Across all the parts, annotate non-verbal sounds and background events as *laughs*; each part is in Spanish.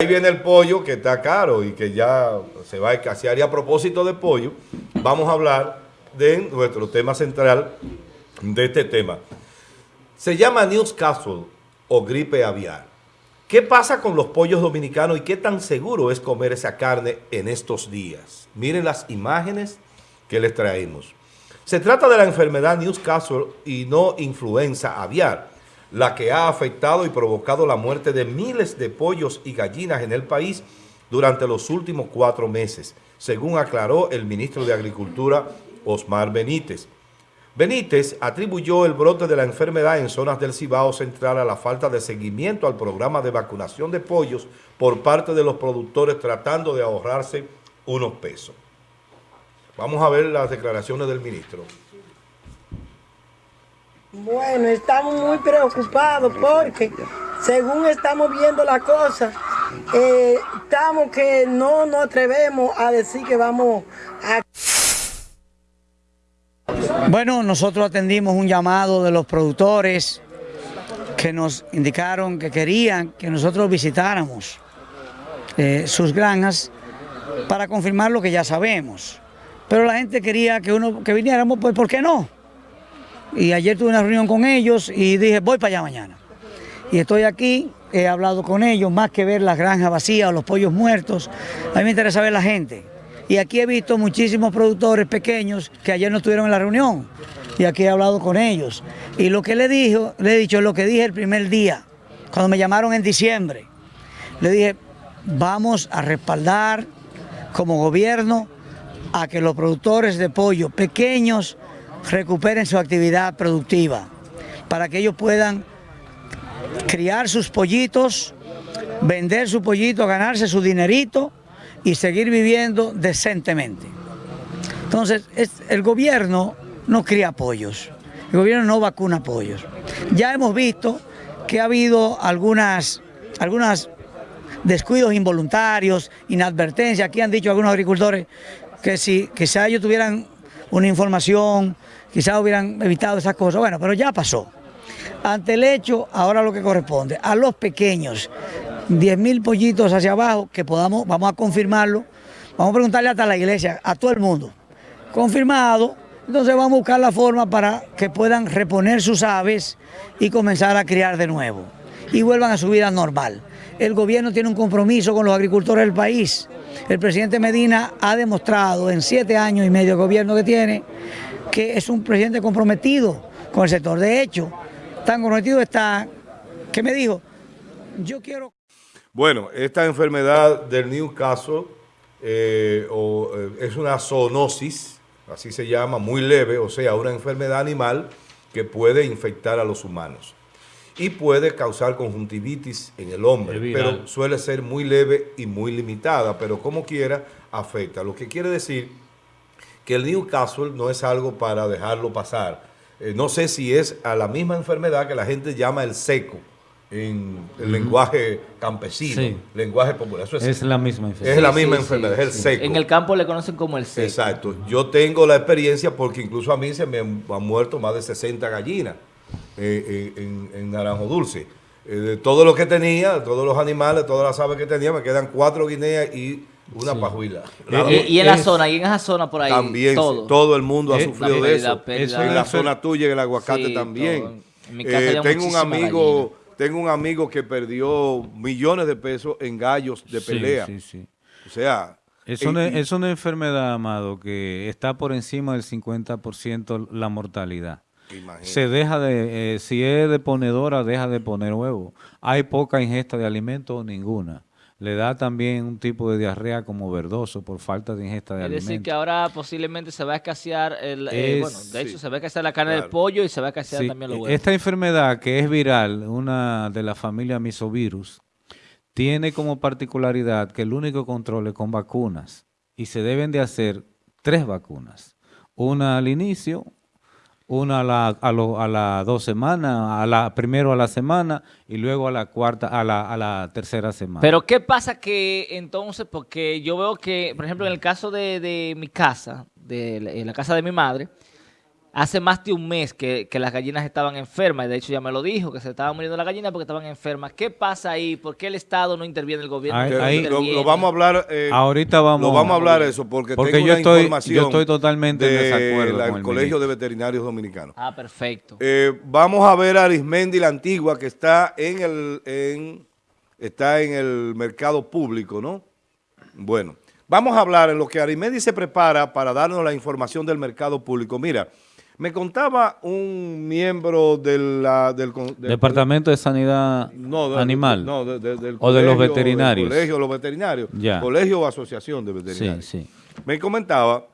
Ahí viene el pollo que está caro y que ya se va a escasear. Y a propósito de pollo, vamos a hablar de nuestro tema central de este tema. Se llama Newcastle o gripe aviar. ¿Qué pasa con los pollos dominicanos y qué tan seguro es comer esa carne en estos días? Miren las imágenes que les traemos. Se trata de la enfermedad Newcastle y no influenza aviar la que ha afectado y provocado la muerte de miles de pollos y gallinas en el país durante los últimos cuatro meses, según aclaró el ministro de Agricultura, Osmar Benítez. Benítez atribuyó el brote de la enfermedad en zonas del Cibao Central a la falta de seguimiento al programa de vacunación de pollos por parte de los productores tratando de ahorrarse unos pesos. Vamos a ver las declaraciones del ministro. Bueno, estamos muy preocupados porque según estamos viendo la cosa, eh, estamos que no nos atrevemos a decir que vamos a... Bueno, nosotros atendimos un llamado de los productores que nos indicaron que querían que nosotros visitáramos eh, sus granjas para confirmar lo que ya sabemos. Pero la gente quería que uno que viniéramos, pues ¿por qué no? Y ayer tuve una reunión con ellos y dije, voy para allá mañana. Y estoy aquí, he hablado con ellos, más que ver las granjas vacías o los pollos muertos, a mí me interesa ver la gente. Y aquí he visto muchísimos productores pequeños que ayer no estuvieron en la reunión. Y aquí he hablado con ellos. Y lo que le, dijo, le he dicho, lo que dije el primer día, cuando me llamaron en diciembre. Le dije, vamos a respaldar como gobierno a que los productores de pollo pequeños recuperen su actividad productiva, para que ellos puedan criar sus pollitos, vender su pollito, ganarse su dinerito y seguir viviendo decentemente. Entonces, el gobierno no cría pollos, el gobierno no vacuna pollos. Ya hemos visto que ha habido algunas, algunas descuidos involuntarios, inadvertencias. Aquí han dicho algunos agricultores que si quizá ellos tuvieran una información quizás hubieran evitado esas cosas. Bueno, pero ya pasó. Ante el hecho, ahora lo que corresponde, a los pequeños, 10 mil pollitos hacia abajo, que podamos, vamos a confirmarlo, vamos a preguntarle hasta la iglesia, a todo el mundo, confirmado, entonces vamos a buscar la forma para que puedan reponer sus aves y comenzar a criar de nuevo y vuelvan a su vida normal. El gobierno tiene un compromiso con los agricultores del país. El presidente Medina ha demostrado en siete años y medio de gobierno que tiene que es un presidente comprometido con el sector. De hecho, tan comprometido está que me dijo, yo quiero... Bueno, esta enfermedad del Newcastle eh, eh, es una zoonosis, así se llama, muy leve, o sea, una enfermedad animal que puede infectar a los humanos y puede causar conjuntivitis en el hombre, pero suele ser muy leve y muy limitada, pero como quiera afecta. Lo que quiere decir que el Newcastle no es algo para dejarlo pasar. Eh, no sé si es a la misma enfermedad que la gente llama el seco en el lenguaje campesino, lenguaje popular. es, la misma enfermedad. Es la misma enfermedad, es el seco. En el campo le conocen como el seco. Exacto. Yo tengo la experiencia porque incluso a mí se me han, muerto más de 60 gallinas eh, eh, en, en, Naranjo Dulce. de todo lo que tenía, todos los animales, todas las aves que tenía, me quedan cuatro guineas y una pajuila. y, en la zona, y en esa zona por ahí. También, todo, el mundo ha sufrido de eso. En la zona tuya, en el aguacate también. Eh, tengo un amigo tengo un amigo que perdió millones de pesos en gallos de pelea. Sí, sí, O sea... Es una, es una enfermedad, Amado, que está por encima del 50% la mortalidad. Se deja de, eh, si es de ponedora, deja de poner huevo. Hay poca ingesta de alimentos o ninguna le da también un tipo de diarrea como verdoso por falta de ingesta de alimentos. Es decir, que ahora posiblemente se va a escasear, el, eh, bueno, de hecho se va a escasear la carne del pollo y se va a escasear también los huevos. Esta enfermedad que es viral, una de la familia misovirus, tiene como particularidad que el único control es con vacunas y se deben de hacer tres vacunas. Una al inicio, una a la, a, las dos semanas, a la, primero a la semana y luego a la cuarta, a la, a la tercera semana. Pero ¿qué pasa que entonces, porque yo veo que, por ejemplo, en el caso de, mi casa, de la, la casa de mi madre, hace más de un mes que, las gallinas estaban enfermas, y de hecho ya me lo dijo, que se estaban muriendo las gallinas porque estaban enfermas. ¿Qué pasa ahí? ¿Por qué el Estado no interviene, el gobierno? Ahí, lo, vamos a hablar. Eh, Ahorita vamos. Lo vamos a hablar eso porque, porque yo, estoy, yo estoy totalmente de desacuerdo con el Colegio de Veterinarios Dominicanos. Ah, perfecto. Eh, vamos a ver a Arismendi la Antigua que está en el, en, está en el mercado público, ¿no? Bueno, vamos a hablar en lo que Arismendi se prepara para darnos la información del mercado público. Mira, me contaba un miembro del, Departamento de Sanidad Animal. No, del o de los veterinarios. colegio de los veterinarios. Colegio o asociación de veterinarios. Sí, sí. Me comentaba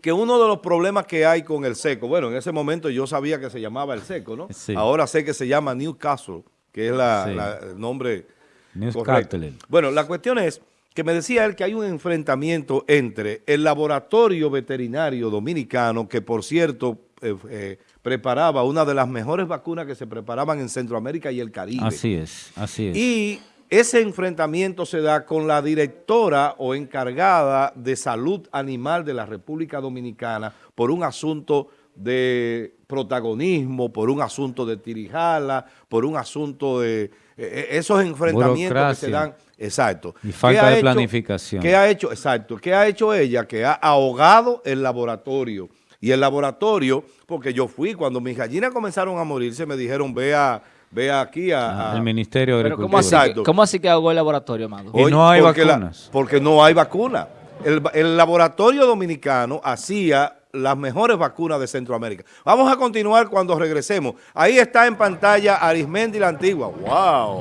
que uno de los problemas que hay con el seco, bueno, en ese momento yo sabía que se llamaba el seco, ¿no? Ahora sé que se llama Newcastle, que es el nombre Newcastle. Bueno, la cuestión es que me decía él que hay un enfrentamiento entre el laboratorio veterinario dominicano, que por cierto eh, eh, preparaba una de las mejores vacunas que se preparaban en Centroamérica y el Caribe. Así es, así es. Y ese enfrentamiento se da con la directora o encargada de salud animal de la República Dominicana por un asunto de protagonismo, por un asunto de tirijala, por un asunto de eh, esos enfrentamientos que se dan Exacto. Y falta de planificación. ¿Qué ha hecho? Exacto. ¿Qué ha hecho ella? Que ha ahogado el laboratorio. Y el laboratorio, porque yo fui, cuando mis gallinas comenzaron a morirse, me dijeron, vea, vea aquí a, al Ministerio de Agricultura. ¿cómo así, que, ¿cómo así que ahogó el laboratorio, Amado? Y no hay vacunas. porque no hay vacuna. El, el laboratorio dominicano hacía las mejores vacunas de Centroamérica. Vamos a continuar cuando regresemos. Ahí está en pantalla Arismendi la Antigua. ¡Wow!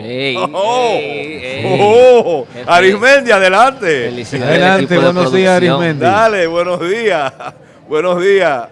oh, oh, Arismendi, adelante. Adelante, buenos días Arismendi. Dale, buenos días. *laughs* buenos días.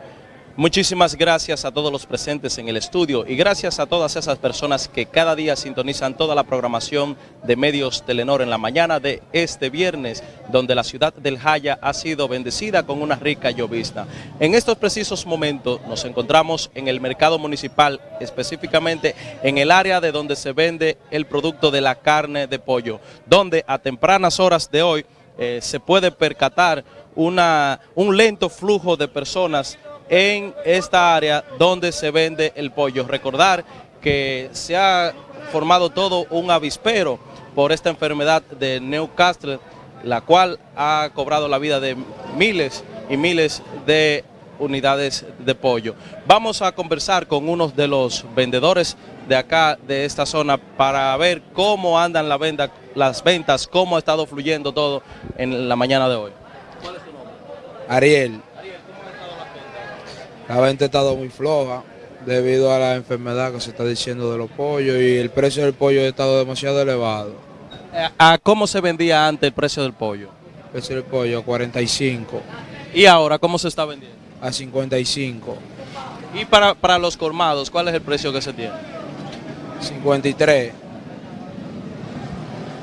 Muchísimas gracias a todos los presentes en el estudio y gracias a todas esas personas que cada día sintonizan toda la programación de Medios Telenor en la mañana de este viernes, donde la ciudad del Jaya ha sido bendecida con una rica llovizna. En estos precisos momentos nos encontramos en el mercado municipal, específicamente en el área de donde se vende el producto de la carne de pollo, donde a tempranas horas de hoy eh, se puede percatar una, un lento flujo de personas en esta área donde se vende el pollo. Recordar que se ha formado todo un avispero por esta enfermedad de Newcastle, la cual ha cobrado la vida de miles y miles de unidades de pollo. Vamos a conversar con uno de los vendedores de acá, de esta zona, para ver cómo andan la venta, las ventas, cómo ha estado fluyendo todo en la mañana de hoy. ¿Cuál es tu nombre? Ariel. La venta ha estado muy floja debido a la enfermedad que se está diciendo de los pollos y el precio del pollo ha estado demasiado elevado. Eh, ¿A cómo se vendía antes el precio del pollo? El precio del pollo a 45. ¿Y ahora cómo se está vendiendo? A 55. ¿Y para, para los colmados, cuál es el precio que se tiene? 53.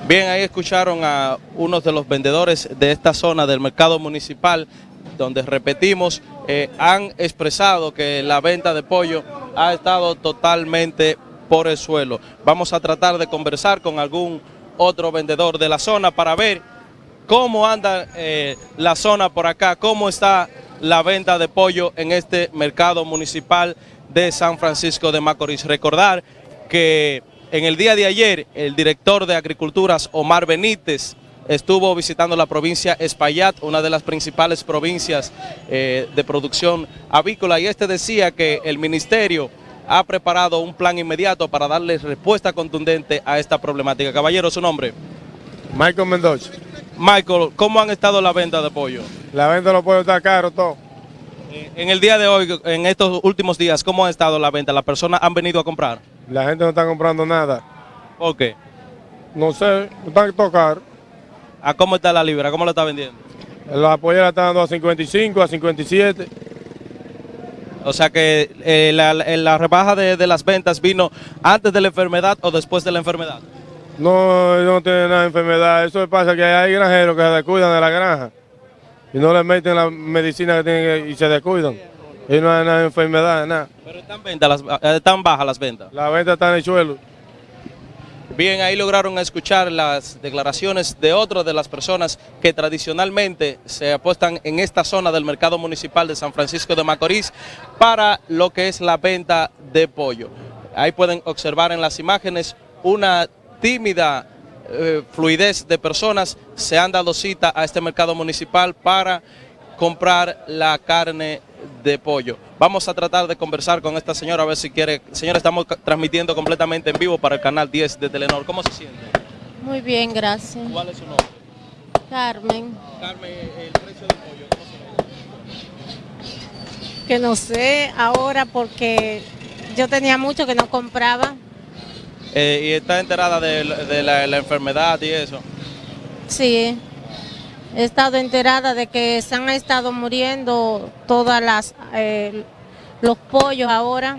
Bien, ahí escucharon a unos de los vendedores de esta zona del mercado municipal donde repetimos, eh, han expresado que la venta de pollo ha estado totalmente por el suelo. Vamos a tratar de conversar con algún otro vendedor de la zona para ver cómo anda eh, la zona por acá, cómo está la venta de pollo en este mercado municipal de San Francisco de Macorís. Recordar que en el día de ayer el director de Agriculturas, Omar Benítez, estuvo visitando la provincia Espaillat, una de las principales provincias eh, de producción avícola, y este decía que el ministerio ha preparado un plan inmediato para darle respuesta contundente a esta problemática. Caballero, ¿su nombre? Michael Mendoza. Michael, ¿cómo han estado la venta de pollo? La venta de los pollos está caro todo. Eh, en el día de hoy, en estos últimos días, ¿cómo ha estado la venta? ¿Las personas han venido a comprar? La gente no está comprando nada. ¿Por qué? No sé, están tocar. ¿A cómo está la libra? ¿Cómo la está vendiendo? La pollera está dando a 55, a 57. O sea que eh, la, rebaja de, las ventas vino antes de la enfermedad o después de la enfermedad. No, no tiene nada de enfermedad. Eso pasa que hay granjeros que se descuidan de la granja y no le meten la medicina que tienen y se descuidan. Y no hay nada de enfermedad, nada. Pero están, están bajas las ventas. Las ventas están en el suelo. Bien, ahí lograron escuchar las declaraciones de otras de las personas que tradicionalmente se apuestan en esta zona del mercado municipal de San Francisco de Macorís para lo que es la venta de pollo. Ahí pueden observar en las imágenes una tímida eh, fluidez de personas se han dado cita a este mercado municipal para comprar la carne de pollo. Vamos a tratar de conversar con esta señora a ver si quiere. Señora, estamos transmitiendo completamente en vivo para el canal 10 de Telenor. ¿Cómo se siente? Muy bien, gracias. ¿Cuál es su nombre? Carmen, Carmen, el precio del pollo, ¿cómo se que no sé ahora porque yo tenía mucho que no compraba. Eh, y está enterada de, la- de la, la enfermedad y eso. Sí, he estado enterada de que se han estado muriendo todas las eh, los pollos ahora.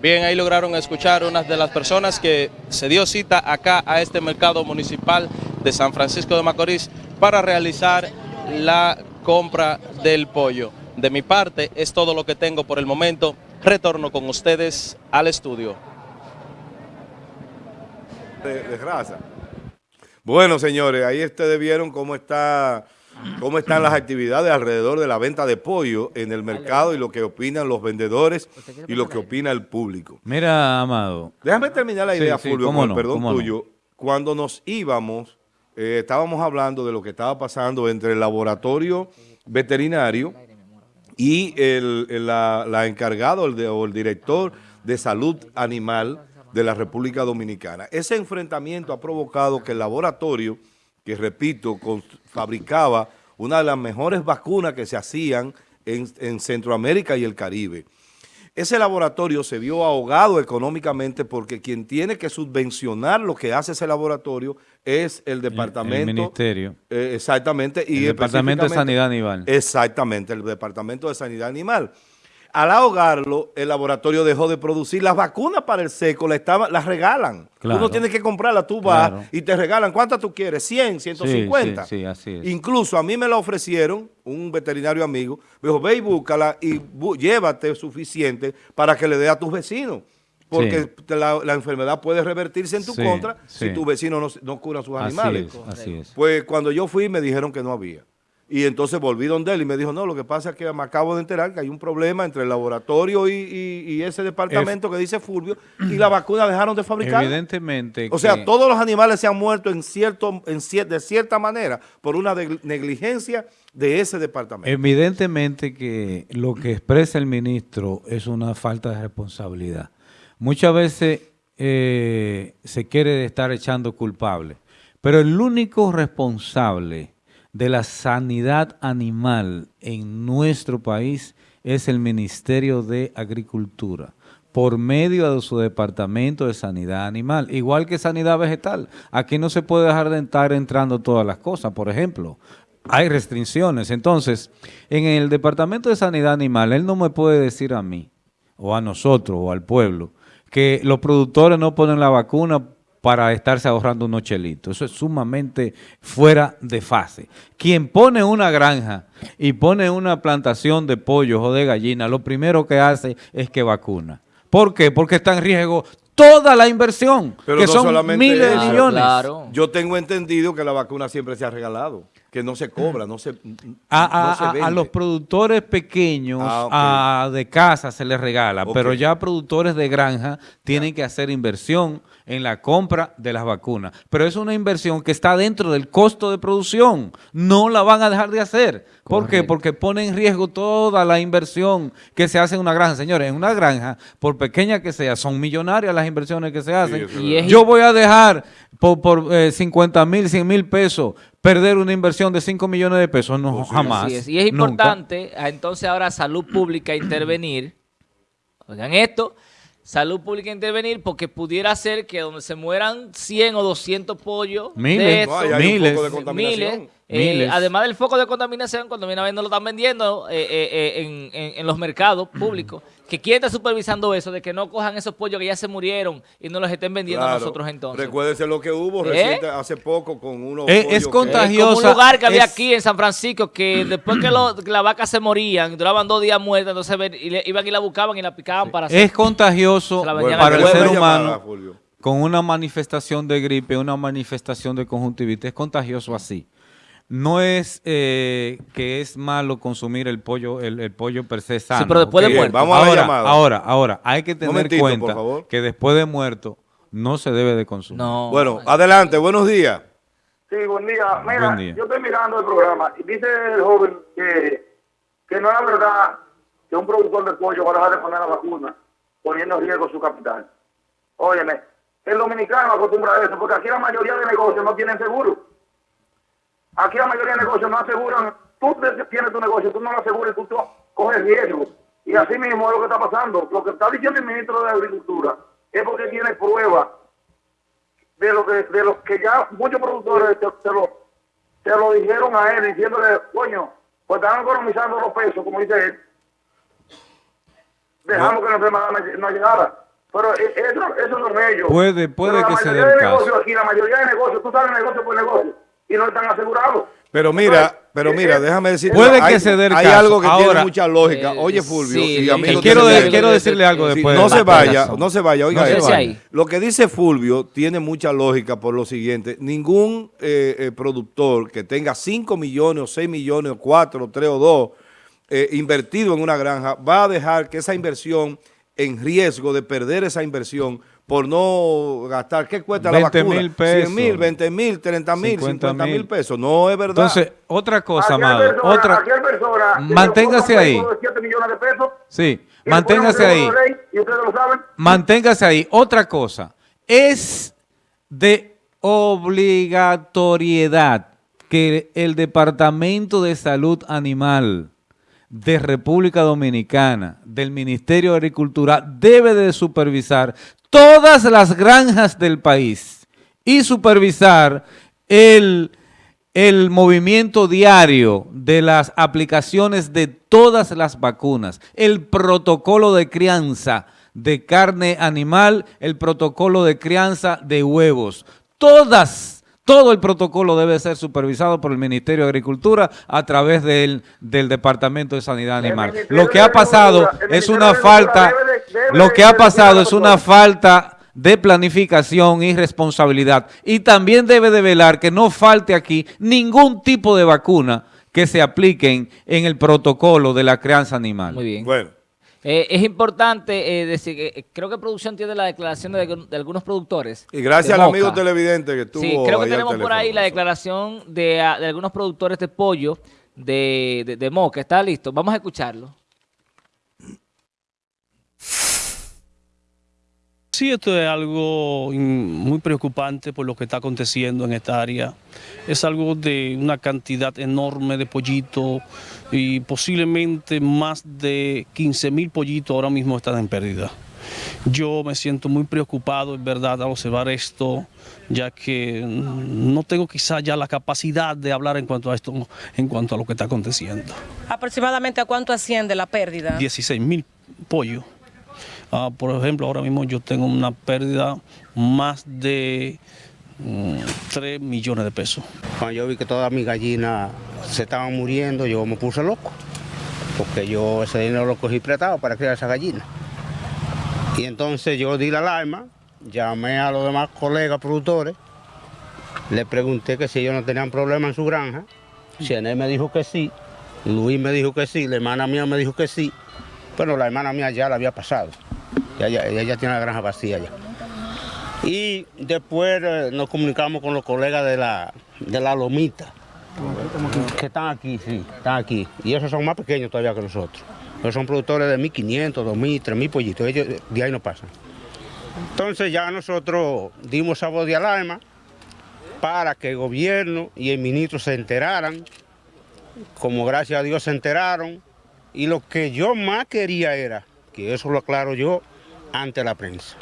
Bien, ahí lograron escuchar una de las personas que se dio cita acá a este mercado municipal de San Francisco de Macorís para realizar la compra del pollo. De mi parte es todo lo que tengo por el momento. Retorno con ustedes al estudio. de, de raza. Bueno, señores, ahí ustedes vieron cómo está cómo están las actividades alrededor de la venta de pollo en el mercado y lo que opinan los vendedores y lo que opina el público. Mira, Amado, Déjame terminar la idea, sí, Fulvio, con no, el perdón no. tuyo. Cuando nos íbamos, eh, estábamos hablando de lo que estaba pasando entre el laboratorio veterinario y el, el- la, la encargado el de- o el director de salud animal de la República Dominicana. Ese enfrentamiento ha provocado que el laboratorio, que repito, fabricaba una de las mejores vacunas que se hacían en, en Centroamérica y el Caribe. Ese laboratorio se vio ahogado económicamente porque quien tiene que subvencionar lo que hace ese laboratorio es el departamento. el ministerio. Eh, exactamente. Y El Departamento de Sanidad Animal. Exactamente, el Departamento de Sanidad Animal. Al ahogarlo, el laboratorio dejó de producir las vacunas para el seco, las, regalan. Claro. Tú no tienes que comprarlas, tú vas Claro. y te regalan. ¿Cuántas tú quieres? 100, 150. Sí, sí, sí, así es. Incluso a mí me la ofrecieron, un veterinario amigo, me dijo, ve y búscala y llévate suficiente para que le dé a tus vecinos. Porque Sí. la, la enfermedad puede revertirse en tu Sí, contra sí. si tus vecinos no, no curan sus Así animales. es, así es. Pues cuando yo fui me dijeron que no había. Y entonces volví donde él y me dijo, no, lo que pasa es que me acabo de enterar que hay un problema entre el laboratorio y, y- y ese departamento que dice Fulvio y la vacuna dejaron de fabricar. Evidentemente O sea, que- todos los animales se han muerto en cierto, en cier- de cierta manera por una de- negligencia de ese departamento. Evidentemente que lo que expresa el ministro es una falta de responsabilidad. Muchas veces eh, se quiere estar echando culpable, pero el único responsable de la sanidad animal en nuestro país es el Ministerio de Agricultura por medio de su departamento de sanidad animal, igual que sanidad vegetal. Aquí no se puede dejar de estar entrando todas las cosas. Por ejemplo, hay restricciones. Entonces, en el departamento de sanidad animal, él no me puede decir a mí, o a nosotros, o al pueblo, que los productores no ponen la vacuna para estarse ahorrando unos chelitos. Eso es sumamente fuera de fase. Quien pone una granja y pone una plantación de pollos o de gallinas, lo primero que hace es que vacuna. ¿Por qué? Porque está en riesgo toda la inversión, Pero que no son solamente miles de millones. Claro. Yo tengo entendido que la vacuna siempre se ha regalado, que no se cobra, no se, A, no se a- a vende. los productores pequeños Ah, a- de casa se les regala, pero ya productores de granja tienen que hacer inversión en la compra de las vacunas. Pero es una inversión que está dentro del costo de producción. No la van a dejar de hacer. ¿Por qué? Porque pone en riesgo toda la inversión que se hace en una granja. Señores, en una granja, por pequeña que sea, son millonarias las inversiones que se hacen. Y Yo voy a dejar por, por eh, 50 mil, 100 mil pesos perder una inversión de 5 millones de pesos. No, Pues sí. jamás. Así es. Y es importante, a entonces ahora salud pública intervenir. Oigan esto, salud pública intervenir porque pudiera ser que donde se mueran 100 o 200 pollos Miles. de estos, Miles. de miles, eh, además del foco de contaminación, cuando viene a ver no lo están vendiendo eh, eh, en, en- en los mercados públicos, que quién está supervisando eso, de que no cojan esos pollos que ya se murieron y no los estén vendiendo a nosotros entonces. Recuérdense lo que hubo ¿Eh? reciente, hace poco con unos Eh, es pollos que- contagio- Es como un lugar que había es- aquí en San Francisco que *clears throat* después que lo- que las vacas se morían, duraban dos días muertas, entonces ven- y le- iban y la buscaban y la picaban para hacer. Es contagioso Se la Bueno, vendían para el ser llamada, humano. Con una manifestación de gripe, una manifestación de conjuntivitis, es contagioso así. No es eh, que es malo consumir el pollo, el, el pollo per se sano. pero después de muerto. Vamos a la ahora, llamada. ahora, ahora, hay que tener cuenta que después de muerto no se debe de consumir. No. Bueno, adelante, buenos días. Sí, buen día. Mira, Buen día. yo estoy mirando el programa y dice el joven que, que no es verdad que un productor de pollo va a dejar de poner la vacuna poniendo en riesgo su capital. Óyeme, el dominicano acostumbra a eso porque aquí la mayoría de negocios no tienen seguro. Aquí la mayoría de negocios no aseguran. Tú tienes tu negocio, tú no lo aseguras y tú, tú coges riesgo. Y así mismo es lo que está pasando. Lo que está diciendo el ministro de Agricultura es porque tiene pruebas de lo que de los que ya muchos productores te, te lo te lo dijeron a él diciéndole coño pues están economizando los pesos como dice él dejamos que la enfermedad no, llegara pero e- eso, eso son ellos Puede- puede Pero que se dé el de negocios caso. aquí la mayoría de negocios tú sabes negocio por negocio y no están asegurados Pero mira, Entonces, pero eh, mira, eh, déjame decirte. Puede que hay, se dé el hay caso. algo que tiene mucha lógica. eh, Oye, Fulvio, sí, y eh, amigos quiero, de- quiero decirle algo Sí, después. no se vaya, no se vaya. Oiga, No ahí. lo que dice Fulvio tiene mucha lógica por lo siguiente. Ningún eh, eh, productor que tenga 5 millones o 6 millones o 4 o 3 o 2 eh, invertido en una granja va a dejar que esa inversión en riesgo de perder esa inversión por no gastar. ¿Qué cuesta la 20 vacuna? mil pesos. 100 mil, 20 mil, 30 mil, 50 50 mil pesos. No es verdad. Entonces, otra cosa, amado. Otra, que Manténgase ahí. de 7 millones de pesos sí, manténgase ahí. ley, y ustedes lo saben Manténgase ahí. Otra cosa, es de obligatoriedad que el Departamento de Salud Animal de República Dominicana, del Ministerio de Agricultura, debe de supervisar todas las granjas del país y supervisar el, el movimiento diario de las aplicaciones de todas las vacunas, el protocolo de crianza de carne animal, el protocolo de crianza de huevos, todas todo el protocolo debe ser supervisado por el Ministerio de Agricultura a través del, del Departamento de Sanidad Animal. Lo que ha pasado es una falta, lo que ha pasado es una falta de planificación y responsabilidad. Y también debe de velar que no falte aquí ningún tipo de vacuna que se apliquen en el protocolo de la crianza animal. Muy bien. Bueno, Eh, es importante eh, decir que eh, creo que producción tiene la declaración de, de algunos productores. y gracias al amigo televidente que estuvo Sí, creo que tenemos por ahí la declaración de, ah, de algunos productores de pollo de, de, de Moca. ¿Está listo? Vamos a escucharlo. Sí, esto es algo in- muy preocupante por lo que está aconteciendo en esta área. Es algo de una cantidad enorme de pollitos y posiblemente más de 15 mil pollitos ahora mismo están en pérdida. Yo me siento muy preocupado, en verdad, al observar esto, ya que no tengo quizá ya la capacidad de hablar en cuanto a esto, en cuanto a lo que está aconteciendo. ¿Aproximadamente a cuánto asciende la pérdida? 16 mil pollos. Ah, por ejemplo, ahora mismo yo tengo una pérdida más de 3 millones de pesos. Cuando yo vi que todas mis gallinas se estaban muriendo, yo me puse loco, porque yo ese dinero lo cogí prestado para criar esas gallinas. Y entonces yo di la alarma, llamé a los demás colegas productores, le pregunté que si ellos no tenían problema en su granja, Ciené me dijo que sí, Luis me dijo que sí, la hermana mía me dijo que sí, pero la hermana mía ya la había pasado, ya, ya- ella tiene la granja vacía ya. Y después eh, nos comunicamos con los colegas de la, de la Lomita, que están aquí, sí, están aquí. Y esos son más pequeños todavía que nosotros. Ellos son productores de 1.500, 2.000, 3.000 pollitos. Ellos eh, de ahí no pasan. Entonces ya nosotros dimos esa voz de alarma para que el gobierno y el ministro se enteraran. Como gracias a Dios se enteraron. Y lo que yo más quería era, que eso lo aclaro yo, ante la prensa.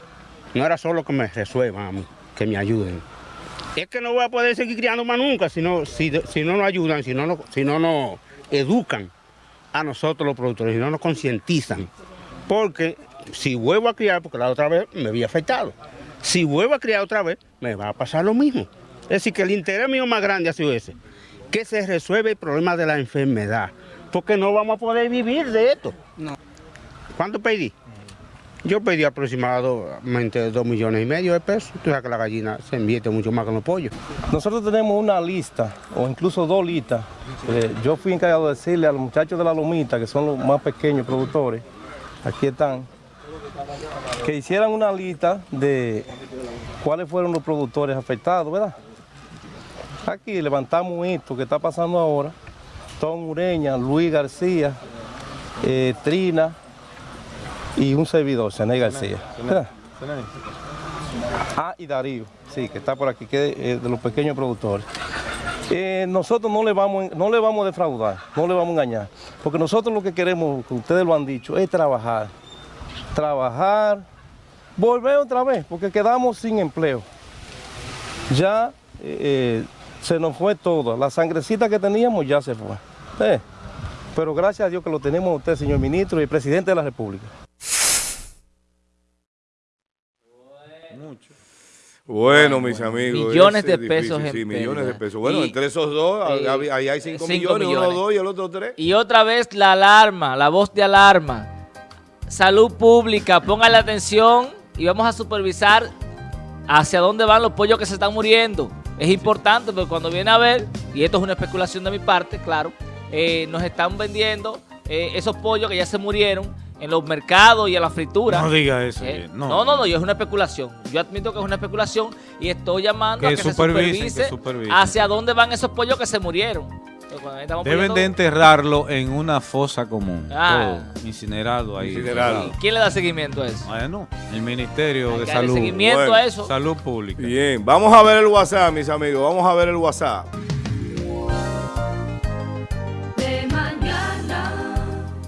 No era solo que me resuelvan que me ayuden. Es que no voy a poder seguir criando más nunca si no, si, si no nos ayudan, si no, nos- si no nos educan a nosotros los productores, si no nos concientizan. Porque si vuelvo a criar, porque la otra vez me había afectado, si vuelvo a criar otra vez, me va a pasar lo mismo. Es decir, que el interés mío más grande ha sido ese, que se resuelve el problema de la enfermedad, porque no vamos a poder vivir de esto. ¿Cuánto pedí? Yo pedí aproximadamente 2 millones y medio de pesos. Tú sabes que la gallina se invierte mucho más que los pollos. Nosotros tenemos una lista, o incluso dos listas. Eh, yo fui encargado de decirle a los muchachos de la Lomita, que son los más pequeños productores, aquí están, que hicieran una lista de cuáles fueron los productores afectados, ¿verdad? Aquí levantamos esto que está pasando ahora. Tom Ureña, Luis García, eh, Trina y un servidor, Cené García. *laughs* Ah, y Darío, sí, que está por aquí, que es eh, de los pequeños productores. Eh, nosotros no le, vamos, no le vamos a defraudar, no le vamos a engañar, porque nosotros lo que queremos, que ustedes lo han dicho, es trabajar. Trabajar, volver otra vez, porque quedamos sin empleo. Ya eh, se nos fue todo, la sangrecita que teníamos ya se fue. Eh, Pero gracias a Dios que lo tenemos a usted, señor ministro y presidente de la República. Bueno, mis amigos. Millones de es pesos difícil, en Sí, millones de pesos. Bueno, Y- entre esos dos, eh, ahí ahí hay 5 cinco millones, uno millones. dos y el otro tres. Y otra vez la alarma, la voz de alarma. Salud pública, póngale atención y vamos a supervisar hacia dónde van los pollos que se están muriendo. Es importante porque cuando viene a ver, y esto es una especulación de mi parte, claro, eh, nos están vendiendo eh, esos pollos que ya se murieron en los mercados y en la fritura. No diga eso, Eh, no. no, no, no, yo es una especulación. Yo admito que es una especulación y estoy llamando Que a que se supervisen, que supervise supervisen. hacia dónde van esos pollos que se murieron. Deben poniendo- de enterrarlo en una fosa común. Ah. todo, incinerado ahí. Incinerado. ¿Y quién le da seguimiento a eso? Bueno, el Ministerio de que Salud. seguimiento a eso. Salud Pública. Bien, vamos a ver el WhatsApp, mis amigos. Vamos a ver el WhatsApp.